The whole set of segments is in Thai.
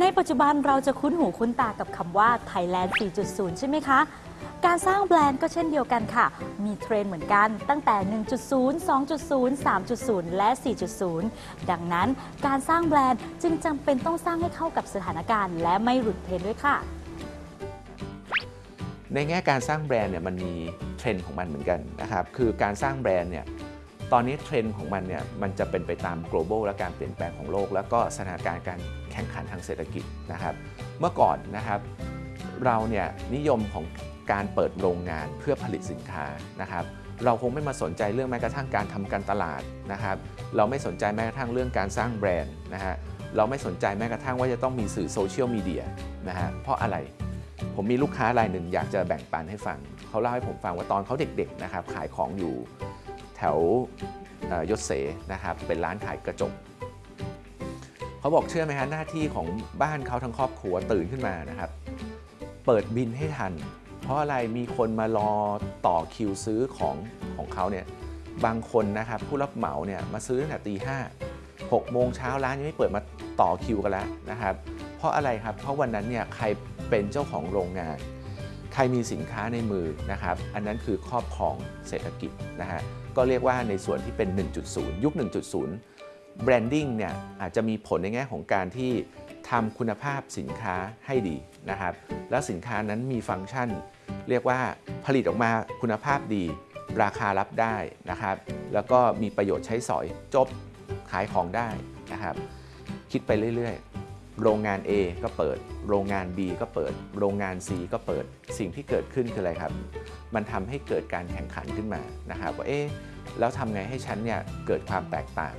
ในปัจจุบันเราจะคุ้นหูคุ้นตากับคำว่า Thailand 4.0 ใช่ไหมคะ การสร้างแบรนด์ก็เช่นเดียวกันค่ะ มีเทรนด์เหมือนกันตั้งแต่ 1.0 2.0 3.0 และ 4.0 ดังนั้นการสร้างแบรนด์จึงจำเป็นต้องสร้างให้เข้ากับสถานการณ์ และไม่หลุดเทรนด์ด้วยค่ะ ในแง่การสร้างแบรนด์เนี่ยมันมีเทรนด์ของมันเหมือนกันนะครับ คือการสร้างแบรนด์เนี่ย ตอนนี้เทรนด์ของมันเนี่ยมันจะเป็นไปตาม global และการเปลี่ยนแปลงของโลก แล้วก็สถานการณ์การแข่งขันทางเศรษฐกิจนะครับ เมื่อก่อนนะครับเราเนี่ยนิยมของการเปิดโรงงานเพื่อผลิตสินค้านะครับ เราคงไม่มาสนใจเรื่องแม้กระทั่งการทำการตลาดนะครับ เราไม่สนใจแม้กระทั่งเรื่องการสร้างแบรนด์นะฮะเราไม่สนใจแม้กระทั่งว่าจะต้องมีสื่อโซเชียลมีเดียนะฮะเพราะอะไรผมมีลูกค้ารายหนึ่งอยากจะแบ่งปันให้ฟัง เขาเล่าให้ผมฟังว่าตอนเขาเด็กๆนะครับขายของอยู่ แถวยศเสนะครับเป็นร้านขายกระจกเขาบอกเชื่อไหมฮะหน้าที่ของบ้านเขาทั้งครอบครัวตื่นขึ้นมานะครับ เปิดบินให้ทัน เพราะอะไรมีคนมารอต่อคิวซื้อของของเขาเนี่ยบางคนนะครับผู้รับเหมาเนี่ยมาซื้อตั้งแต่ตีห้าหกโมงเช้าร้านยังไม่เปิดมาต่อคิวกันแล้วนะครับ เพราะอะไรครับเพราะวันนั้นเนี่ยใครเป็นเจ้าของโรงงาน รมีสินค้าในมือนะครับ อันนั้นคือครอบครองเศรษฐกิจนะฮะ ก็เรียกว่าในส่วนที่เป็น 1.0 ยุค 1.0 branding เนี่ยอาจจะมีผลในแง่ของการที่ทำคุณภาพสินค้าให้ดีนะครับ แล้วสินค้านั้นมีฟังก์ชัน เรียกว่าผลิตออกมาคุณภาพดี ราคารับได้นะครับ แล้วก็มีประโยชน์ใช้สอยจบขายของได้นะครับ คิดไปเรื่อย ๆ โรงงาน A ก็เปิด โรงงาน B ก็เปิด โรงงาน C ก็เปิด สิ่งที่เกิดขึ้นคืออะไรครับ มันทำให้เกิดการแข่งขันขึ้นมานะครับว่าเอ๊ะแล้วทำไงให้ฉันเนี่ยเกิดความแตกต่าง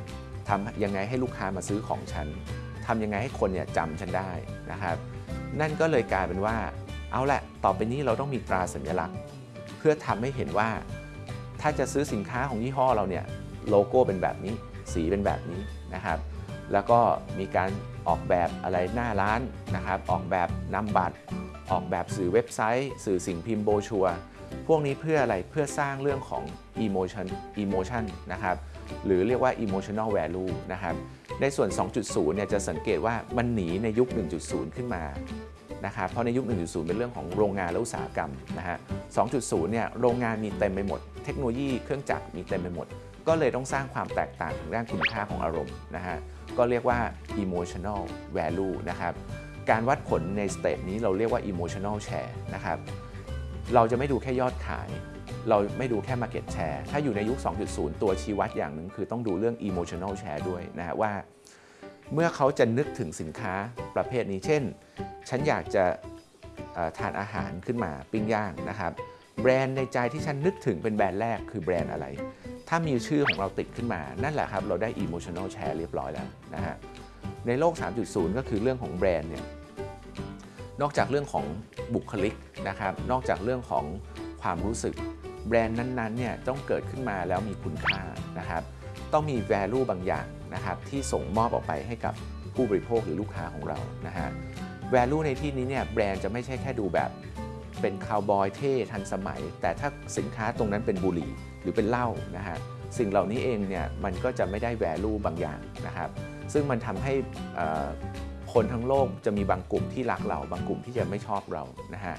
ทำยังไงให้ลูกค้ามาซื้อของฉันทำยังไงให้คนเนี่ยจำฉันได้นะครับ นั่นก็เลยกลายเป็นว่า เอาละต่อไปนี้เราต้องมีตราสัญลักษณ์ เพื่อทำให้เห็นว่า ถ้าจะซื้อสินค้าของยี่ห้อเราเนี่ยโลโก้เป็นแบบนี้ สีเป็นแบบนี้นะครับ แล้วก็มีการออกแบบอะไรหน้าร้านนะครับ ออกแบบนำบัตร ออกแบบสื่อเว็บไซต์ สื่อสิ่งพิมพ์โบชัวร์พวกนี้เพื่ออะไรเพื่อสร้างเรื่องของ emotion emotion นะครับ หรือเรียกว่า emotional value นะครับ ในส่วน 2.0 เนี่ยจะสังเกตว่ามันหนีในยุค 1.0 ขึ้นมานะครับเพราะในยุค 1.0 เป็นเรื่องของโรงงานและอุตสาหกรรมนะฮะ 2.0 เนี่ยโรงงานมีเต็มไปหมด เทคโนโลยีเครื่องจักรมีเต็มไปหมด ก็เลยต้องสร้างความแตกต่างทางด้านคุณค่าของอารมณ์นะฮะก็เรียกว่า emotional value นะครับการวัดผลในสเตจนี้เราเรียกว่า emotional share นะครับเราจะไม่ดูแค่ยอดขาย เราไม่ดูแค่ market share ถ้าอยู่ในยุค 2.0 ตัวชี้วัดอย่างหนึ่งคือต้องดูเรื่อง emotional share ด้วยนะฮะว่า เมื่อเขาจะนึกถึงสินค้าประเภทนี้ เช่น ฉันอยากจะทานอาหารขึ้นมาปิ้งย่างนะครับแบรนด์ในใจที่ฉันนึกถึงเป็นแบรนด์แรกคือแบรนด์อะไร ถ้ามีชื่อของเราติดขึ้นมา นั่นแหละครับ เราได้ emotional share เรียบร้อยแล้วนะฮะ ในโลก 3.0 ก็คือเรื่องของแบรนด์เนี่ย นอกจากเรื่องของบุคลิกนะครับ นอกจากเรื่องของความรู้สึก แบรนด์นั้นๆเนี่ยต้องเกิดขึ้นมาแล้วมีคุณค่านะครับ ต้องมี value บางอย่างนะครับที่ส่งมอบออกไปให้กับผู้บริโภคหรือลูกค้าของเรานะฮะ value ในที่นี้เนี่ยแบรนด์จะไม่ใช่แค่ดูแบบ เป็นคาวบอยเท่ทันสมัย แต่ถ้าสินค้าตรงนั้นเป็นบุหรี่หรือเป็นเหล้านะฮะสิ่งเหล่านี้เองเนี่ยมันก็จะไม่ได้ value บางอย่างนะครับซึ่งมันทำให้คนทั้งโลกจะมีบางกลุ่มที่รักเราบางกลุ่มที่จะไม่ชอบเรานะฮะ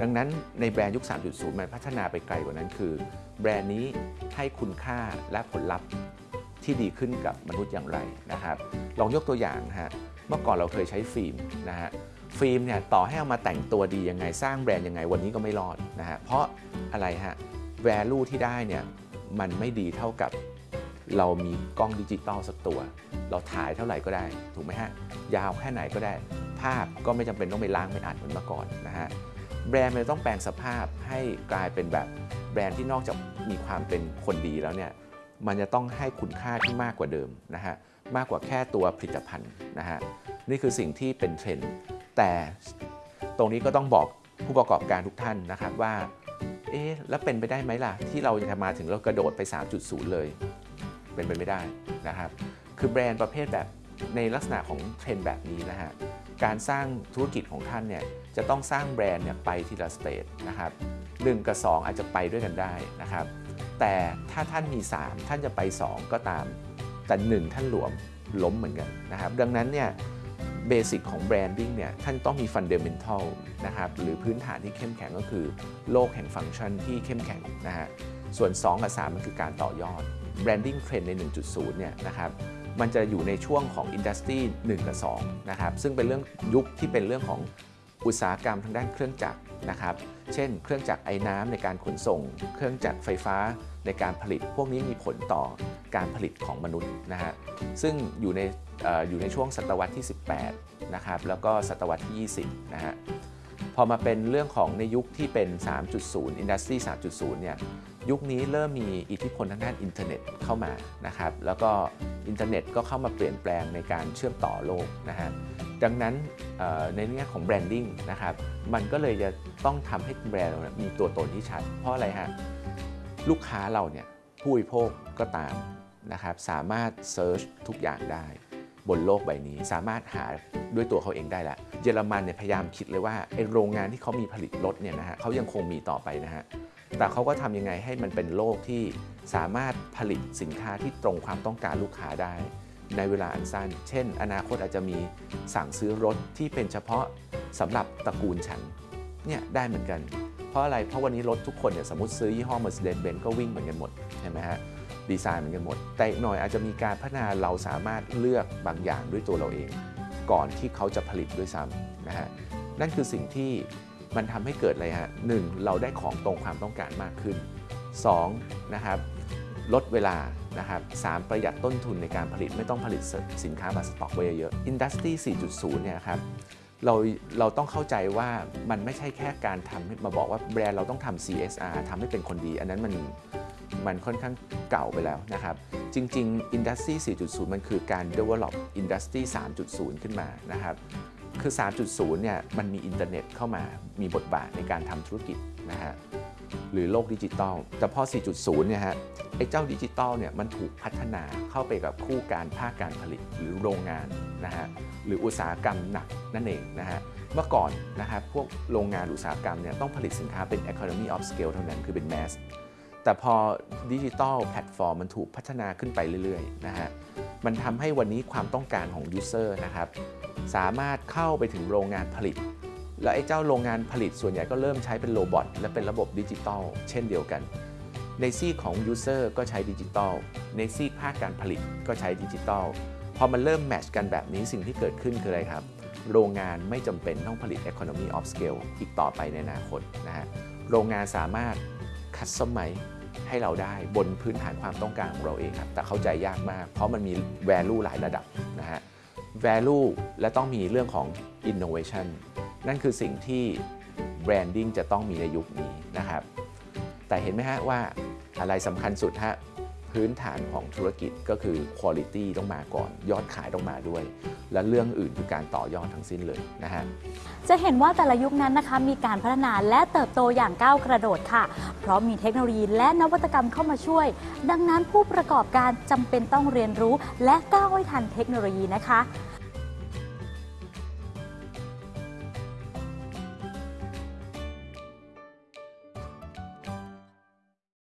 ดังนั้นในแบรนด์ยุค 3.0 มันพัฒนาไปไกลกว่านั้นคือ แบรนด์นี้ให้คุณค่าและผลลัพธ์ที่ดีขึ้นกับมนุษย์อย่างไรนะครับ ลองยกตัวอย่างฮะเมื่อก่อนเราเคยใช้ฟิล์มนะฮะ ฟิล์มเนี่ยต่อให้เอามาแต่งตัวดียังไงสร้างแบรนด์ยังไงวันนี้ก็ไม่รอดนะฮะเพราะอะไรฮะ value ที่ได้เนี่ยมันไม่ดีเท่ากับเรามีกล้องดิจิตอลสักตัว เราถ่ายเท่าไหร่ก็ได้ ถูกไหมฮะ ยาวแค่ไหนก็ได้ ภาพก็ไม่จำเป็นต้องไปล้างไปอัดเหมือนเมื่อก่อนนะฮะแบรนด์มันต้องแปลงสภาพให้กลายเป็นแบบแบรนด์ที่นอกจากมีความเป็นคนดีแล้วเนี่ยมันจะต้องให้คุณค่าที่มากกว่าเดิมนะฮะมากกว่าแค่ตัวผลิตภัณฑ์นะฮะนี่คือสิ่งที่เป็นเทรนด์ แต่ตรงนี้ก็ต้องบอกผู้ประกอบการทุกท่านนะครับว่า เอ๊ะ แล้วเป็นไปได้ไหมล่ะ ที่เราจะมาถึงเรากระโดดไป 3.0 เลย เป็นไปไม่ได้นะครับ คือแบรนด์ประเภทแบบในลักษณะของเทรนแบบนี้นะฮะ การสร้างธุรกิจของท่านเนี่ยจะต้องสร้างแบรนด์เนี่ยไปทีละ stage นะครับหนึ่งกับ 2 อาจจะไปด้วยกันได้นะครับ แต่ถ้าท่านมี 3 ท่านจะไป 2 ก็ตาม แต่ 1 ท่านหลวมล้มเหมือนกันนะครับ ดังนั้นเนี่ย basic ของ branding เนี่ยท่านต้องมี fundamental นะครับหรือพื้นฐานที่เข้มแข็งก็คือ โลกแห่งฟังก์ชันที่เข้มแข็งนะฮะส่วน 2 กับ 3 มันคือการต่อยอด branding trend ใน 1.0 เนี่ยนะครับมันจะอยู่ในช่วงของอินดัสทรี1กับ2นะครับซึ่งเป็นเรื่องยุคที่เป็นเรื่องของอุตสาหกรรมทางด้านเครื่องจักร นะครับ เช่น เครื่องจักรไอ้น้ำในการขนส่ง เครื่องจักรไฟฟ้าในการผลิต พวกนี้มีผลต่อการผลิตของมนุษย์นะฮะ ซึ่งอยู่ในอออยู่ในช่วงศตวรรษที่ 18 นะครับ แล้วก็ศตวรรษที่ 20 นะฮะ พอมาเป็นเรื่องของในยุคที่เป็น 3.0 Industry 3.0 เนี่ย ยุคนี้เริ่มมีอิทธิพลทางด้านอินเทอร์เน็ตเข้ามานะครับ แล้วก็อินเทอร์เน็ตก็เข้ามาเปลี่ยนแปลงในการเชื่อมต่อโลกนะฮะ ดังนั้นเอ่อในแง่ของ branding นะครับมันก็เลยจะต้องทำให้แบรนด์มีตัวตนที่ชัด เพราะอะไรฮะลูกค้าเราเนี่ยผู้บริโภคก็ตามนะครับสามารถ search ทุกอย่างได้ บนโลกใบนี้สามารถหาด้วยตัวเขาเองได้แล้วเยอรมันเนี่ยพยายามคิดเลยว่าไอโรงงานที่เขามีผลิตรถเนี่ยนะฮะเขายังคงมีต่อไปนะฮะแต่เขาก็ทำยังไงให้มันเป็นโลกที่สามารถผลิตสินค้าที่ตรงความต้องการลูกค้าได้ ในเวลาอันสั้น เช่น อนาคตอาจจะมีสั่งซื้อรถที่เป็นเฉพาะสำหรับตระกูลฉันเนี่ยได้เหมือนกัน เพราะอะไร เพราะวันนี้รถทุกคนเนี่ยสมมติซื้อยี่ห้อ Mercedes-Benz ก็วิ่งเหมือนกันหมดใช่ไหมฮะดีไซน์เหมือนกันหมด แต่อีกหน่อยอาจจะมีการพัฒนาเราสามารถเลือกบางอย่างด้วยตัวเราเอง ก่อนที่เขาจะผลิตด้วยซ้ำนะฮะนั่นคือสิ่งที่มันทำให้เกิดอะไรฮะหนึ่งเราได้ของตรงความต้องการมากขึ้น 2. นะครับลดเวลา นะครับสามประหยัดต้นทุนในการผลิตไม่ต้องผลิตสินค้ามาสต็อกไว้เยอะๆ Industry 4.0 เนี่ยครับเราเราต้องเข้าใจว่ามันไม่ใช่แค่การทำมาบอกว่าแบรนด์เราต้องทำ CSR ทำให้เป็นคนดี อันนั้นมันมันค่อนข้างเก่าไปแล้วนะครับ จริง ๆ Industry 4.0 มันคือการ develop Industry 3.0 ขึ้นมานะครับ คือ 3.0 เนี่ยมันมีอินเทอร์เน็ตเข้ามามีบทบาทในการทำธุรกิจนะฮะ หรือโลกดิจิตอลแต่พอ 4.0 เนี่ยฮะไอ้เจ้าดิจิตอลเนี่ยมันถูกพัฒนาเข้าไปกับคู่การภาคการผลิตหรือโรงงานนะฮะหรืออุตสาหกรรมหนักนั่นเองนะฮะเมื่อก่อนนะครับพวกโรงงานอุตสาหกรรมเนี่ยต้องผลิตสินค้าเป็น economy of scale เท่านั้นคือเป็น mass แต่พอดิจิตอลแพลตฟอร์มมันถูกพัฒนาขึ้นไปเรื่อยๆนะฮะมันทำให้วันนี้ความต้องการของ user นะครับสามารถเข้าไปถึงโรงงานผลิต และไอ้เจ้าโรงงานผลิตส่วนใหญ่ก็เริ่มใช้เป็น robot และเป็นระบบดิจิตอลเช่นเดียวกัน ในซีกของ user ก็ใช้ดิจิตอลในซีกภาคการผลิตก็ใช้ดิจิตอลพอมันเริ่ม match กันแบบนี้สิ่งที่เกิดขึ้นคืออะไรครับ โรงงานไม่จำเป็นต้องผลิต Economy of Scale อีกต่อไปในอนาคตนะฮะโรงงานสามารถคัสตอมไมให้เราได้บนพื้นฐานความต้องการของเราเองครับแต่เข้าใจยากมาก เพราะมันมี value หลายระดับนะฮะ value และต้องมีเรื่องของ innovation นั่นคือสิ่งที่ branding จะต้องมีในยุคนี้นะครับ แต่เห็นไหมฮะว่าอะไรสำคัญสุดฮะพื้นฐานของธุรกิจก็คือ quality ต้องมาก่อน ยอดขายต้องมาด้วย และเรื่องอื่นคือการต่อยอดทั้งสิ้นเลยนะฮะจะเห็นว่าแต่ละยุคนั้นนะคะมีการพัฒนาและเติบโตอย่างก้าวกระโดดค่ะ เพราะมีเทคโนโลยีและนวัตกรรมเข้ามาช่วย ดังนั้นผู้ประกอบการจำเป็นต้องเรียนรู้ และก้าวให้ทันเทคโนโลยีนะคะ